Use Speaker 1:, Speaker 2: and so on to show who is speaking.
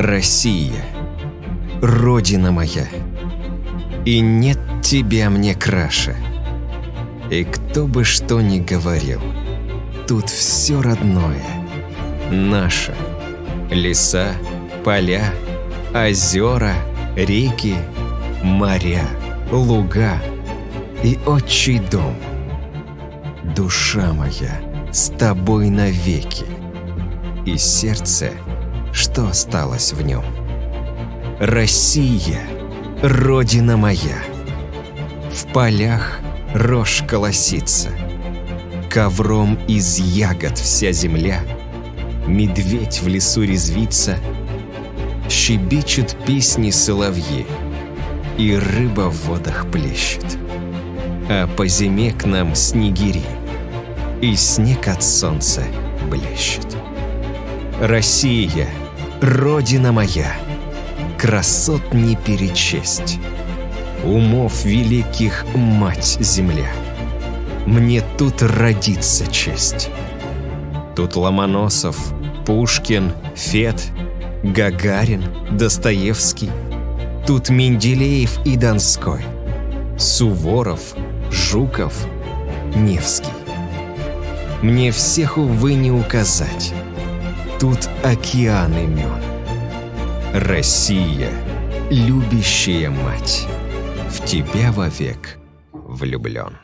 Speaker 1: Россия, Родина моя, и нет тебя мне краше. И кто бы что ни говорил, тут все родное, наше. Леса, поля, озера, реки, моря, луга и отчий дом. Душа моя с тобой навеки, и сердце, что осталось в нем. Россия, Родина моя, в полях рожь колосится, ковром из ягод вся земля, медведь в лесу резвится, щебечут песни соловьи, и рыба в водах плещет. А по зиме к нам снегири, и снег от солнца блещет. Россия, Родина моя, красот не перечесть, умов великих мать земля. Мне тут родиться честь. Тут Ломоносов, Пушкин, Фет, Гагарин, Достоевский. Тут Менделеев и Донской, Суворов, Жуков, Невский. Мне всех, увы, не указать. Тут океан имен. Россия, любящая мать, в тебя вовек влюблен.